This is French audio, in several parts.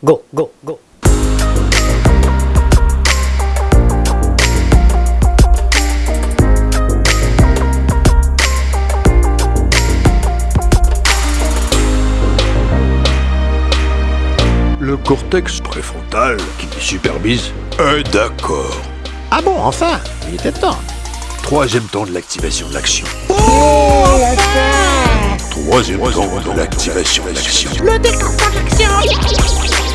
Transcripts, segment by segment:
Go, go, go. Le cortex préfrontal, qui supervise, est d'accord. Ah bon, enfin Il était temps. Troisième temps de l'activation de l'action. Oh, Troisième temps de l'activation de l'action. Le déclencheur d'action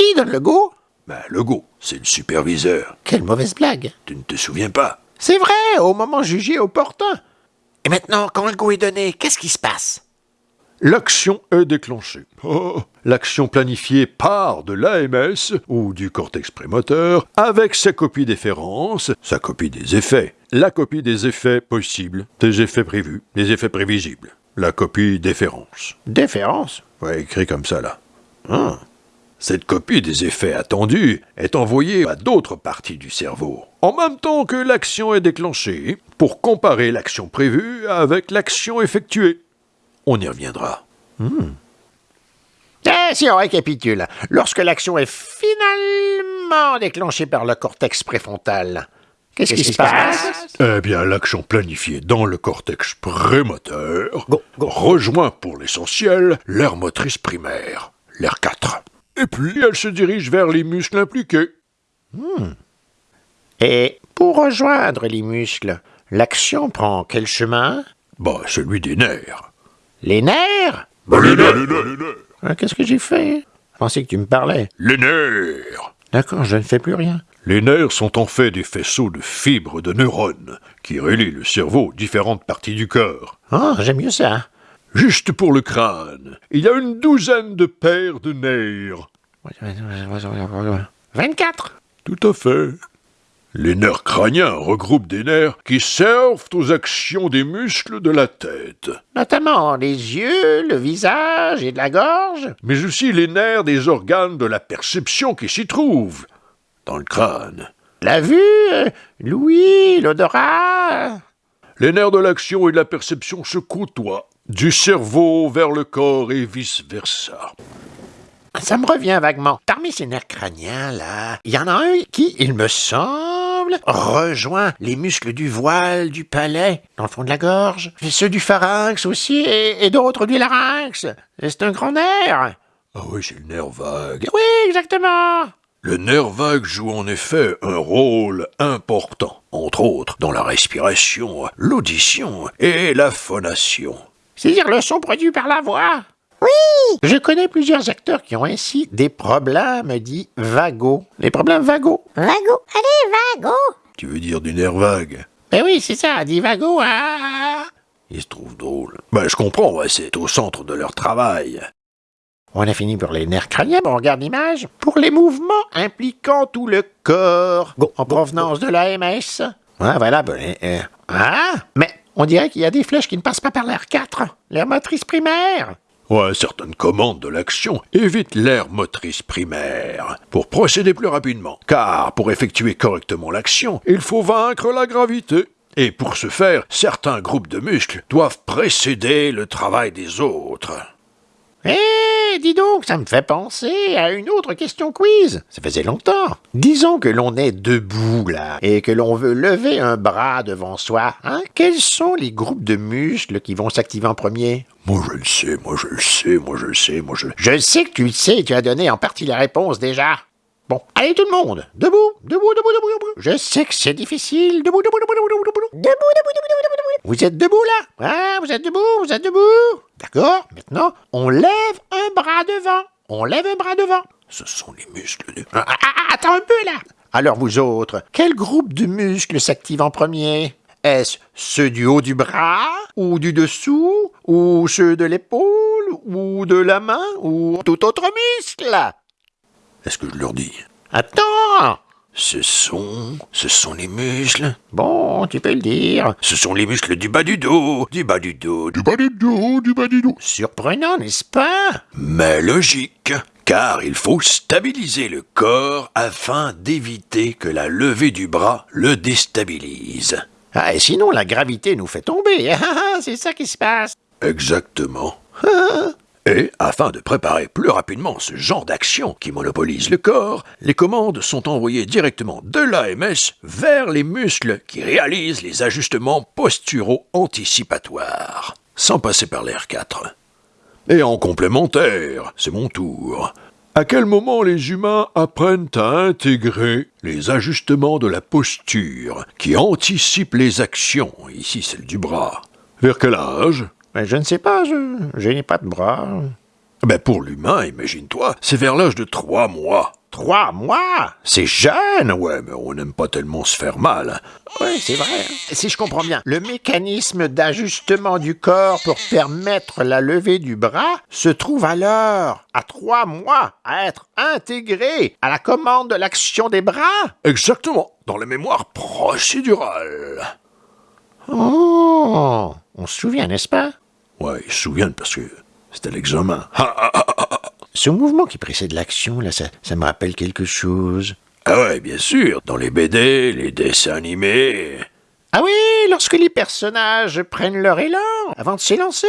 Qui donne le go Ben, le go, c'est le superviseur. Quelle mauvaise blague. Tu ne te souviens pas? C'est vrai, au moment jugé opportun. Et maintenant, quand le go est donné, qu'est-ce qui se passe? L'action est déclenchée. Oh, L'action planifiée part de l'AMS ou du cortex prémoteur avec sa copie d'efférence, sa copie des effets, la copie des effets possibles, des effets prévus, des effets prévisibles, la copie d'efférence. Déférence Ouais, écrit comme ça là. Hein. Cette copie des effets attendus est envoyée à d'autres parties du cerveau, en même temps que l'action est déclenchée, pour comparer l'action prévue avec l'action effectuée. On y reviendra. Eh, si on récapitule, lorsque l'action est finalement déclenchée par le cortex préfrontal, qu'est-ce qui se passe? Eh bien, l'action planifiée dans le cortex prémoteur Go, go. rejoint pour l'essentiel l'aire motrice primaire, l'aire 4. Et puis, elle se dirige vers les muscles impliqués. Et pour rejoindre les muscles, l'action prend quel chemin? Bah, celui des nerfs. Les nerfs? Les nerfs, les nerfs. Ah, Qu'est-ce que j'ai fait? Je pensais que tu me parlais. Les nerfs D'accord, je ne fais plus rien. Les nerfs sont en fait des faisceaux de fibres de neurones qui relient le cerveau aux différentes parties du corps. Ah, j'aime mieux ça. Juste pour le crâne, il y a une douzaine de paires de nerfs. 24 Tout à fait. Les nerfs crâniens regroupent des nerfs qui servent aux actions des muscles de la tête, Notamment les yeux, le visage et de la gorge. mais aussi les nerfs des organes de la perception qui s'y trouvent, dans le crâne. La vue, l'ouïe, l'odorat. Les nerfs de l'action et de la perception se côtoient, du cerveau vers le corps et vice-versa. Ça me revient vaguement. Parmi ces nerfs crâniens, là, il y en a un qui, il me semble, rejoint les muscles du voile, du palais, dans le fond de la gorge, et ceux du pharynx aussi, et, et d'autres du larynx. C'est un grand nerf. Ah oui, c'est le nerf vague. Oui, exactement. Le nerf vague joue en effet un rôle important, entre autres dans la respiration, l'audition et la phonation. C'est-à-dire le son produit par la voix. Oui. Je connais plusieurs acteurs qui ont ainsi des problèmes dits vagos. Les problèmes vagos. Vago, allez, vago Tu veux dire du nerf vague? Ben oui, c'est ça, dit vago. Ah. Il se trouve drôle. Ben, je comprends, ouais, c'est au centre de leur travail. On a fini pour les nerfs crâniens, on regarde l'image. Pour les mouvements impliquant tout le corps, en provenance de l'AMS. Ah, voilà, ben, euh, ah, mais on dirait qu'il y a des flèches qui ne passent pas par l'air 4, l'air motrice primaire. Ouais, certaines commandes de l'action évitent l'aire motrice primaire pour procéder plus rapidement. Car pour effectuer correctement l'action, il faut vaincre la gravité. Et pour ce faire, certains groupes de muscles doivent précéder le travail des autres. Eh, dis donc, ça me fait penser à une autre question quiz. Ça faisait longtemps. Disons que l'on est debout, là, et que l'on veut lever un bras devant soi. Hein? Quels sont les groupes de muscles qui vont s'activer en premier? Moi je le sais, moi je le sais, moi je le sais, moi je le... Je sais que tu le sais, tu as donné en partie la réponse déjà. Bon, allez tout le monde, debout, debout, debout, debout, debout. Je sais que c'est difficile, debout, debout, debout, debout, debout, debout. Debout, debout, debout, debout, Vous êtes debout là? Ah, vous êtes debout, vous êtes debout. D'accord, maintenant, on lève un bras devant. On lève un bras devant. Ce sont les muscles de... Ah, ah, ah, attends un peu là. Alors vous autres, quel groupe de muscles s'active en premier? Est-ce ceux du haut du bras, ou du dessous, ou ceux de l'épaule, ou de la main, ou tout autre muscle? Est-ce que je leur dis Attends Ce sont... ce sont les muscles... Bon, tu peux le dire. Ce sont les muscles du bas du dos, du bas du dos, du bas du dos, du bas du dos. Surprenant, n'est-ce pas? Mais logique, car il faut stabiliser le corps afin d'éviter que la levée du bras le déstabilise. Ah, et sinon la gravité nous fait tomber. Ah, ah, c'est ça qui se passe. Exactement. Et, afin de préparer plus rapidement ce genre d'action qui monopolise le corps, les commandes sont envoyées directement de l'AMS vers les muscles qui réalisent les ajustements posturaux anticipatoires, sans passer par l'air 4. Et en complémentaire, c'est mon tour. À quel moment les humains apprennent à intégrer les ajustements de la posture qui anticipent les actions, ici celle du bras Vers quel âge? Je ne sais pas, je, je n'ai pas de bras. Ben pour l'humain, imagine-toi, c'est vers l'âge de trois mois. Trois mois? C'est jeune Ouais, mais on n'aime pas tellement se faire mal. Oui, c'est vrai. hein. Si je comprends bien, le mécanisme d'ajustement du corps pour permettre la levée du bras se trouve alors, à trois mois, à être intégré à la commande de l'action des bras? Exactement, dans la mémoire procédurale. Oh On se souvient, n'est-ce pas? Ouais, ils se souviennent parce que c'était l'examen. Ah, ah, ah. Ce mouvement qui précède l'action, là, ça, ça me rappelle quelque chose. Ah ouais, bien sûr, dans les BD, les dessins animés. Ah oui, lorsque les personnages prennent leur élan avant de s'élancer.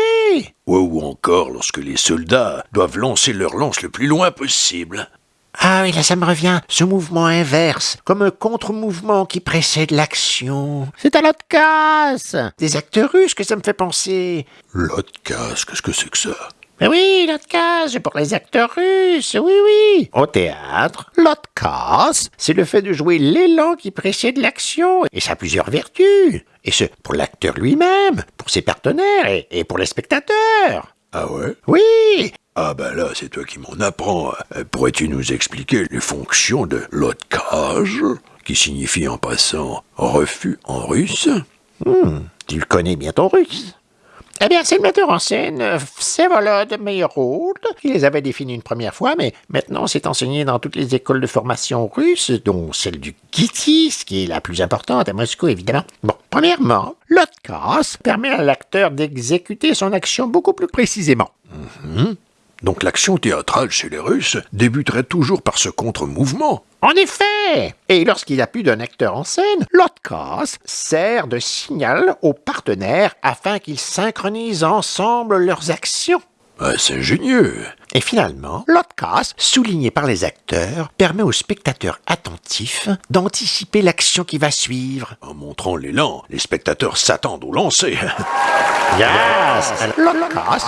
Ouais, ou encore lorsque les soldats doivent lancer leur lance le plus loin possible. Ah oui, là ça me revient, ce mouvement inverse, comme un contre-mouvement qui précède l'action. C'est à l'autre casse Des acteurs russes que ça me fait penser. L'autre casse, qu'est-ce que c'est que ça? Mais oui, l'autre case, pour les acteurs russes, oui, oui. Au théâtre, l'autre c'est le fait de jouer l'élan qui précède l'action, et ça a plusieurs vertus. Et ce, pour l'acteur lui-même, pour ses partenaires et, et pour les spectateurs. Ah ouais? Oui, Ah ben là, c'est toi qui m'en apprends. Euh, Pourrais-tu nous expliquer les fonctions de l'otkage, qui signifie en passant refus en russe? Tu le connais bien ton russe. Eh bien, c'est le metteur en scène, euh, Vsevolod Meyerhold, qui les avait définis une première fois, mais maintenant c'est enseigné dans toutes les écoles de formation russes, dont celle du KITIS, qui est la plus importante à Moscou, évidemment. Bon, premièrement, l'otkaz permet à l'acteur d'exécuter son action beaucoup plus précisément. Donc l'action théâtrale chez les Russes débuterait toujours par ce contre-mouvement. En effet Et lorsqu'il n'y a plus d'un acteur en scène, l'otkaz sert de signal aux partenaires afin qu'ils synchronisent ensemble leurs actions. Ah, c'est ingénieux. Et finalement, l'otkaz, souligné par les acteurs, permet aux spectateurs attentifs d'anticiper l'action qui va suivre. En montrant l'élan, les spectateurs s'attendent au lancer. Yes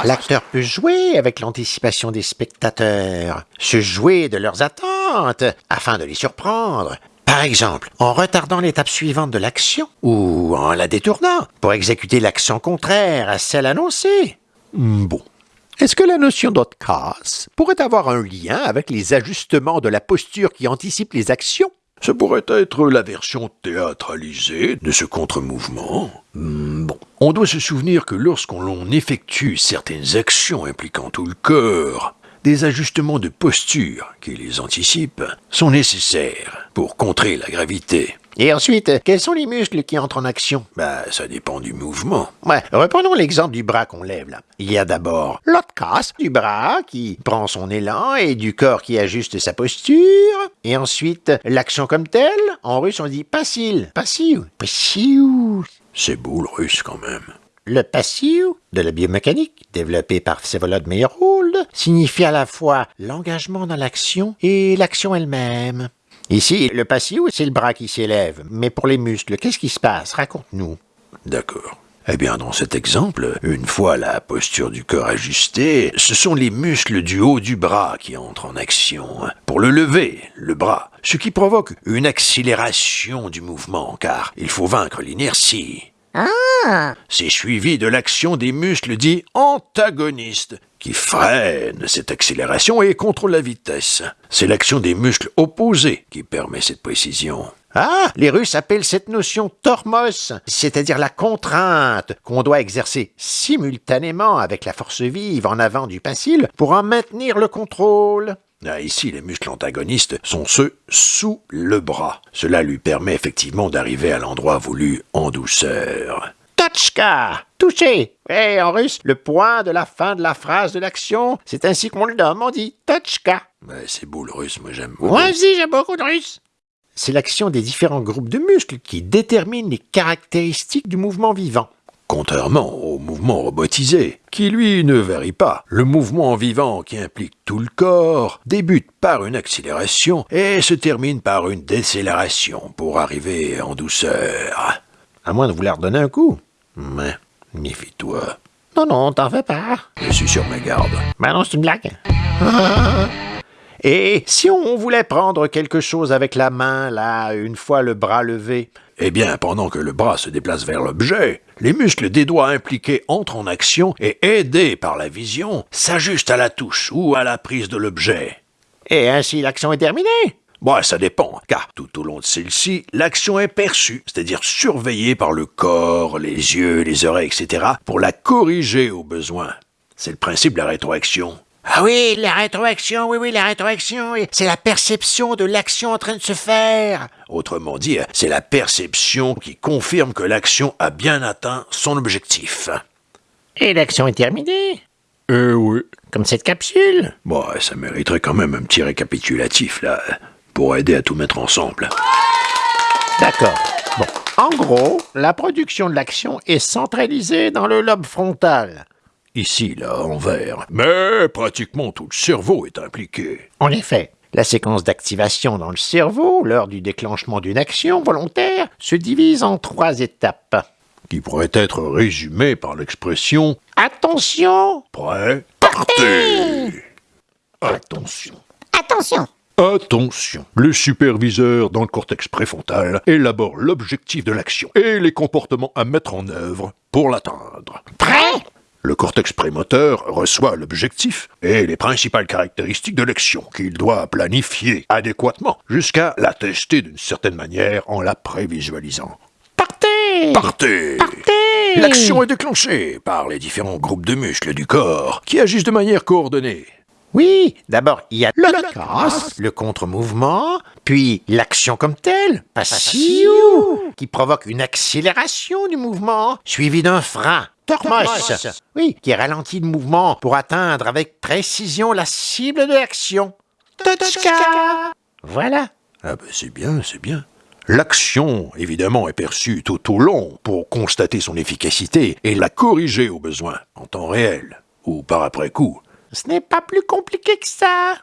l'acteur peut jouer avec l'anticipation des spectateurs, se jouer de leurs attentes afin de les surprendre. Par exemple, en retardant l'étape suivante de l'action ou en la détournant pour exécuter l'action contraire à celle annoncée. Hmm, bon. Est-ce que la notion d'otkaz pourrait avoir un lien avec les ajustements de la posture qui anticipent les actions? Ce pourrait être la version théâtralisée de ce contre-mouvement. Hmm, Bon, on doit se souvenir que lorsqu'on effectue certaines actions impliquant tout le corps, des ajustements de posture qui les anticipent sont nécessaires pour contrer la gravité. Et ensuite, quels sont les muscles qui entrent en action? Bah, ça dépend du mouvement. Ouais, reprenons l'exemple du bras qu'on lève là. Il y a d'abord l'otkaz du bras qui prend son élan et du corps qui ajuste sa posture. Et ensuite, l'action comme telle, en russe on dit passil, passiou, passiou. C'est beau le russe quand même. Le passiou de la biomécanique, développé par Vsevolod Meyerhold, signifie à la fois l'engagement dans l'action et l'action elle-même. Ici, le passiou, c'est le bras qui s'élève. Mais pour les muscles, qu'est-ce qui se passe? Raconte-nous. D'accord. Eh bien, dans cet exemple, une fois la posture du corps ajustée, ce sont les muscles du haut du bras qui entrent en action pour le lever, le bras, ce qui provoque une accélération du mouvement, car il faut vaincre l'inertie. Ah C'est suivi de l'action des muscles dits antagonistes, qui freinent cette accélération et contrôlent la vitesse. C'est l'action des muscles opposés qui permet cette précision. Ah, les Russes appellent cette notion tormos, c'est-à-dire la contrainte qu'on doit exercer simultanément avec la force vive en avant du pincile pour en maintenir le contrôle. Ah, ici, les muscles antagonistes sont ceux sous le bras. Cela lui permet effectivement d'arriver à l'endroit voulu en douceur. Totchka Toucher Et en russe, le point de la fin de la phrase de l'action, c'est ainsi qu'on le nomme, on dit Totchka. Ouais, c'est beau le russe, moi j'aime beaucoup. Moi aussi, j'aime beaucoup de russe. C'est l'action des différents groupes de muscles qui déterminent les caractéristiques du mouvement vivant. Contrairement au mouvement robotisé, qui lui ne varie pas. Le mouvement vivant qui implique tout le corps débute par une accélération et se termine par une décélération pour arriver en douceur. À moins de vouloir donner un coup. Mais, méfie-toi, Non, non, t'en fais pas. je suis sur mes gardes. Ben non, c'est une blague. Et si on voulait prendre quelque chose avec la main, là, une fois le bras levé? Eh bien, pendant que le bras se déplace vers l'objet, les muscles des doigts impliqués entrent en action et, aidés par la vision, s'ajustent à la touche ou à la prise de l'objet. Et ainsi l'action est terminée Bon, ça dépend, car tout au long de celle-ci, l'action est perçue, c'est-à-dire surveillée par le corps, les yeux, les oreilles, etc., pour la corriger au besoin. C'est le principe de la rétroaction. Ah oui, la rétroaction, oui, oui, la rétroaction, c'est la perception de l'action en train de se faire. Autrement dit, c'est la perception qui confirme que l'action a bien atteint son objectif. Et l'action est terminée Eh oui. Comme cette capsule Bon, ça mériterait quand même un petit récapitulatif, là, pour aider à tout mettre ensemble. D'accord. Bon, en gros, la production de l'action est centralisée dans le lobe frontal. Ici, là, en vert. Mais pratiquement tout le cerveau est impliqué. En effet, la séquence d'activation dans le cerveau, lors du déclenchement d'une action volontaire, se divise en trois étapes. Qui pourrait être résumé par l'expression Attention prêt, partez. Attention. Attention Attention Le superviseur dans le cortex préfrontal élabore l'objectif de l'action et les comportements à mettre en œuvre pour l'atteindre. Prêt? Le cortex prémoteur reçoit l'objectif et les principales caractéristiques de l'action qu'il doit planifier adéquatement jusqu'à la tester d'une certaine manière en la prévisualisant. Partez Partez Partez L'action est déclenchée par les différents groupes de muscles du corps qui agissent de manière coordonnée. Oui, d'abord il y a le casse, le contre-mouvement, puis l'action comme telle, passive, qui provoque une accélération du mouvement, suivie d'un frein, tormos, oui, qui ralentit le mouvement pour atteindre avec précision la cible de l'action. Voilà. Ah ben c'est bien, c'est bien. L'action, évidemment, est perçue tout au long pour constater son efficacité et la corriger au besoin, en temps réel, ou par après-coup. Ce n'est pas plus compliqué que ça.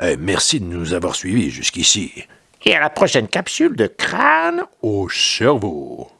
Eh, merci de nous avoir suivis jusqu'ici. Et à la prochaine capsule de crâne Au cerveau.